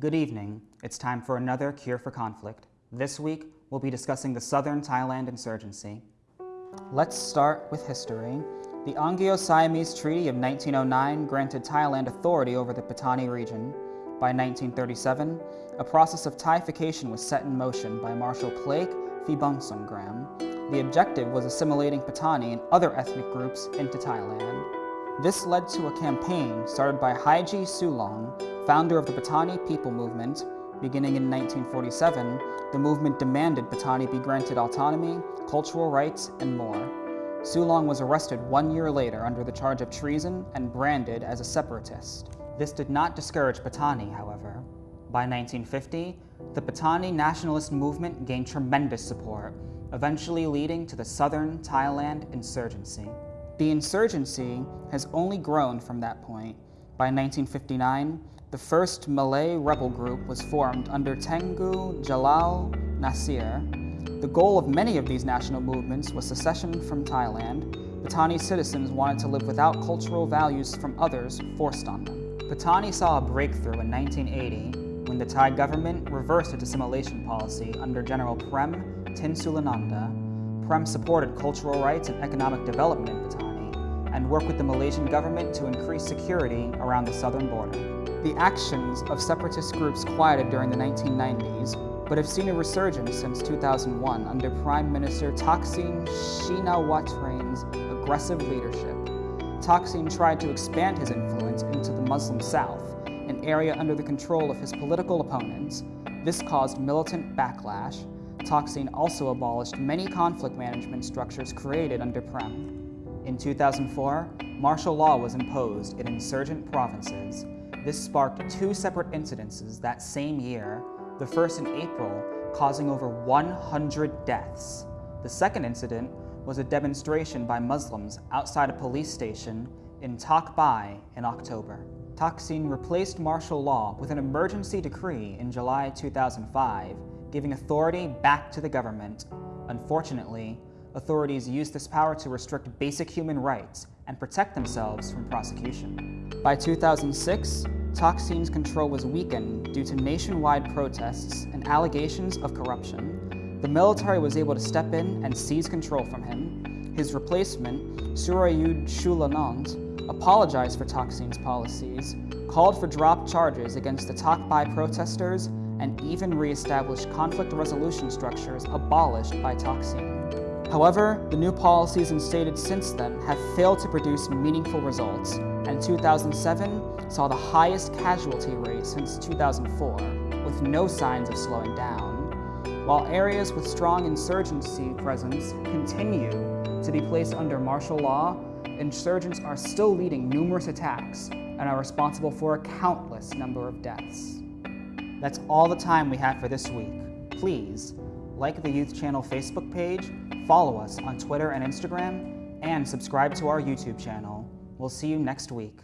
Good evening. It's time for another Cure for Conflict. This week, we'll be discussing the Southern Thailand insurgency. Let's start with history. The Anglo-Siamese Treaty of 1909 granted Thailand authority over the Patani region. By 1937, a process of Thaification was set in motion by Marshal Plaek Phibunsongkhram. The objective was assimilating Patani and other ethnic groups into Thailand. This led to a campaign started by Haji Sulong, founder of the Patani People Movement. Beginning in 1947, the movement demanded Patani be granted autonomy, cultural rights, and more. Sulong was arrested one year later under the charge of treason and branded as a separatist. This did not discourage Patani, however. By 1950, the Patani nationalist movement gained tremendous support, eventually leading to the Southern Thailand insurgency. The insurgency has only grown from that point. By 1959, the first Malay rebel group was formed under Tengku Jalal Nasir. The goal of many of these national movements was secession from Thailand. Patani citizens wanted to live without cultural values from others forced on them. Patani saw a breakthrough in 1980 when the Thai government reversed its assimilation policy under General Prem Tinsulanonda. Prem supported cultural rights and economic development in Patani and work with the Malaysian government to increase security around the southern border. The actions of separatist groups quieted during the 1990s, but have seen a resurgence since 2001 under Prime Minister Thaksin Shinawatra's aggressive leadership. Thaksin tried to expand his influence into the Muslim South, an area under the control of his political opponents. This caused militant backlash. Thaksin also abolished many conflict management structures created under Prem. In 2004, martial law was imposed in insurgent provinces. This sparked two separate incidences that same year, the first in April, causing over 100 deaths. The second incident was a demonstration by Muslims outside a police station in Tak Bai in October. Thaksin replaced martial law with an emergency decree in July 2005, giving authority back to the government. Unfortunately, authorities used this power to restrict basic human rights and protect themselves from prosecution. By 2006, Thaksin's control was weakened due to nationwide protests and allegations of corruption. The military was able to step in and seize control from him. His replacement, Surayud Chulanont, apologized for Thaksin's policies, called for drop charges against the Tak Bai protesters, and even re-established conflict resolution structures abolished by Thaksin. However, the new policies instated since then have failed to produce meaningful results, and 2007 saw the highest casualty rate since 2004, with no signs of slowing down. While areas with strong insurgency presence continue to be placed under martial law, insurgents are still leading numerous attacks and are responsible for a countless number of deaths. That's all the time we have for this week. Please, like the Youth Channel Facebook page Follow us on Twitter and Instagram, and subscribe to our YouTube channel. We'll see you next week.